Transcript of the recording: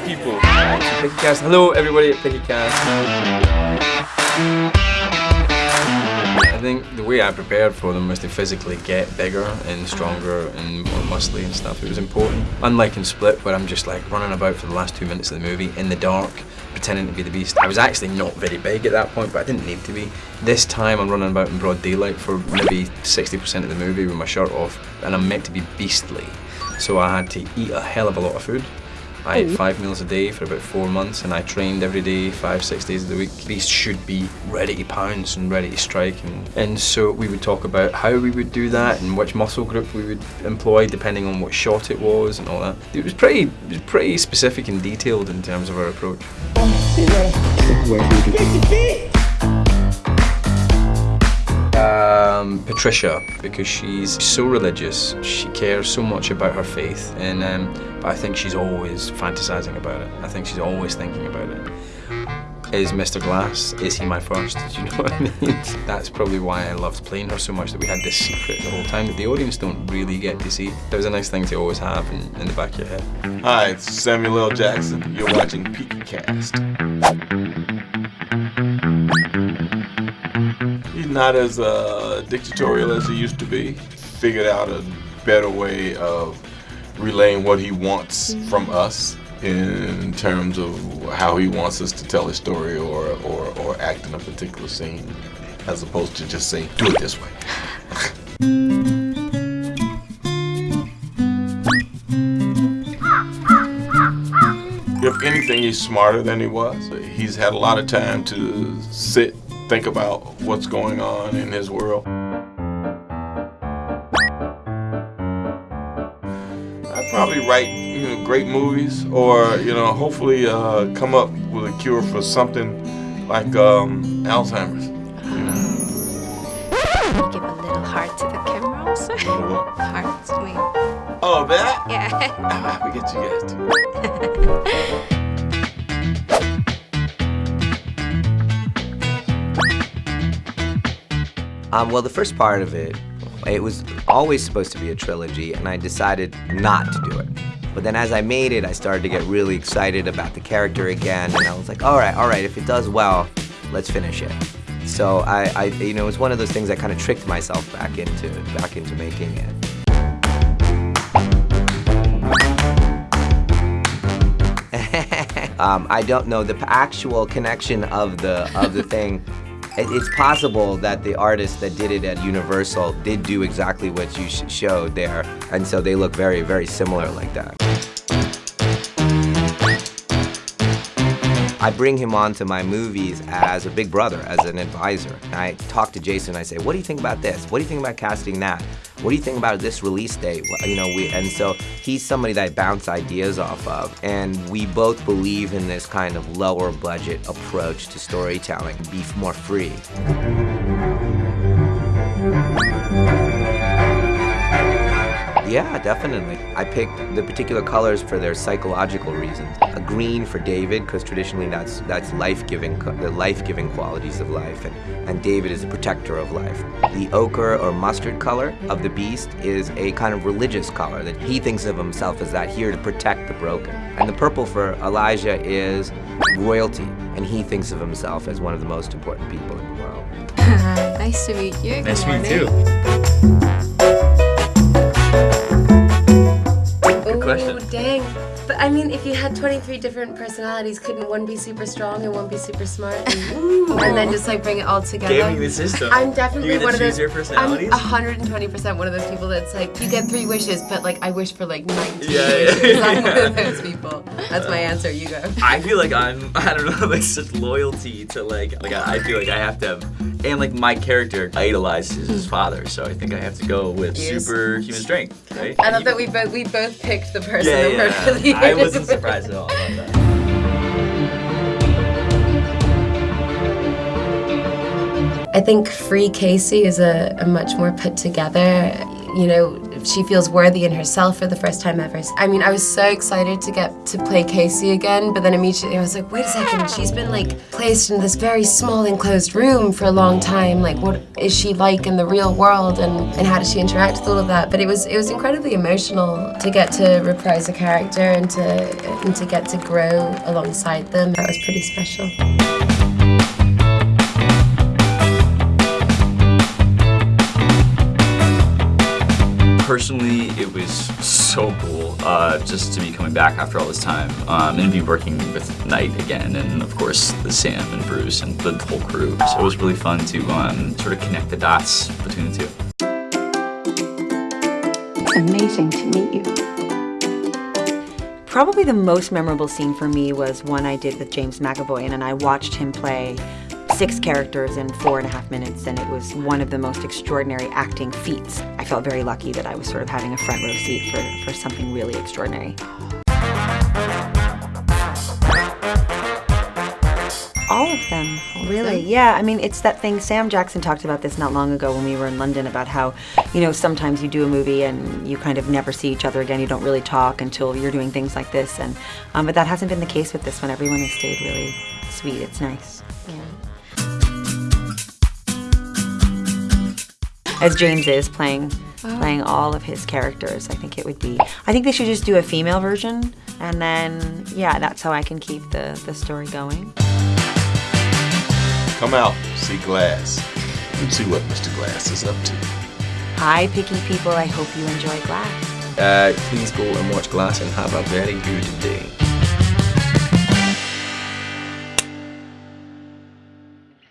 people. PickyCast. Hello, everybody at PickyCast. I think the way I prepared for them was to physically get bigger and stronger and more muscly and stuff. It was important. Unlike in Split, where I'm just like running about for the last two minutes of the movie in the dark, pretending to be the Beast. I was actually not very big at that point, but I didn't need to be. This time I'm running about in broad daylight for maybe 60% of the movie with my shirt off, and I'm meant to be beastly. So I had to eat a hell of a lot of food. I ate five meals a day for about four months and I trained every day, five, six days of the week. Beast should be ready to pounce and ready to strike. And, and so we would talk about how we would do that and which muscle group we would employ depending on what shot it was and all that. It was pretty, it was pretty specific and detailed in terms of our approach. Patricia, because she's so religious, she cares so much about her faith, and um, I think she's always fantasizing about it. I think she's always thinking about it. Is Mr. Glass, is he my first? Do you know what I mean? That's probably why I loved playing her so much, that we had this secret the whole time that the audience don't really get to see. That was a nice thing to always have in, in the back of your head. Hi, it's Samuel L. Jackson. You're watching PeakyCast. He's not as uh, dictatorial as he used to be. Figured out a better way of relaying what he wants from us in terms of how he wants us to tell a story or, or, or act in a particular scene, as opposed to just saying, do it this way. If anything, he's smarter than he was. He's had a lot of time to sit, think about what's going on in his world. I'd probably write you know, great movies or, you know, hopefully uh, come up with a cure for something like um, Alzheimer's. You know? Give a little heart to the camera also. Heart, I Oh, that? yeah. Ah, we get you guys Um, well, the first part of it, it was always supposed to be a trilogy, and I decided not to do it. But then as I made it, I started to get really excited about the character again, and I was like, all right, all right, if it does well, let's finish it. So I, I you know, it was one of those things I kind of tricked myself back into, back into making it. um, I don't know the actual connection of the of the thing. It- It's possible that the artist that did it at Universal did do exactly what you showed there, and so they look very, very similar like that. I bring him onto my movies as a big brother, as an advisor. And I talk to Jason. I say, "What do you think about this? What do you think about casting that? What do you think about this release date?" You know, we and so he's somebody that I bounce ideas off of, and we both believe in this kind of lower budget approach to storytelling, be more free. Yeah, definitely. I picked the particular colors for their psychological reasons. A green for David, because traditionally that's that's life-giving, the life-giving qualities of life, and, and David is a protector of life. The ochre or mustard color of the beast is a kind of religious color that he thinks of himself as that here to protect the broken. And the purple for Elijah is royalty, and he thinks of himself as one of the most important people in the world. nice to meet you. Nice to meet you question. Oh, dang. But I mean, if you had 23 different personalities, couldn't one be super strong and one be super smart? And, and then just like bring it all together? Gaming the system. I'm definitely you get to one of those. your personalities. I'm 120% one of those people that's like, you get three wishes, but like I wish for like 19 Yeah, yeah, wishes. I'm one of those people. That's my answer. You go. I feel like I'm I don't know like such loyalty to like like I I feel like I have to have and like my character idolizes his father, so I think I have to go with Yes. superhuman strength, right? I love that we both we both picked the person Yeah, that worked for the yeah. I wasn't surprised at all about that. I think Free Casey is a, a much more put together, you know, she feels worthy in herself for the first time ever. I mean, I was so excited to get to play Casey again, but then immediately I was like, wait a second, she's been like placed in this very small enclosed room for a long time. Like, what is she like in the real world, and, and how does she interact with all of that? But it was it was incredibly emotional to get to reprise a character and to and to get to grow alongside them. That was pretty special. Personally, it was so cool uh, just to be coming back after all this time um, and be working with Night again, and of course the Sam and Bruce and the whole crew. So it was really fun to um, sort of connect the dots between the two. It's amazing to meet you. Probably the most memorable scene for me was one I did with James McAvoy, and I watched him play six characters in four and a half minutes, and it was one of the most extraordinary acting feats. I felt very lucky that I was sort of having a front row seat for, for something really extraordinary. All of them, really. Yeah, I mean, it's that thing. Sam Jackson talked about this not long ago when we were in London about how, you know, sometimes you do a movie and you kind of never see each other again. You don't really talk until you're doing things like this, and um, but that hasn't been the case with this one. Everyone has stayed really sweet. It's nice. Yeah. As James is playing playing all of his characters, I think it would be. I think they should just do a female version, and then yeah, that's how I can keep the the story going. Come out, see Glass, and see what Mr. Glass is up to. Hi, picky people. I hope you enjoy Glass. Uh, please go and watch Glass and have a very good day.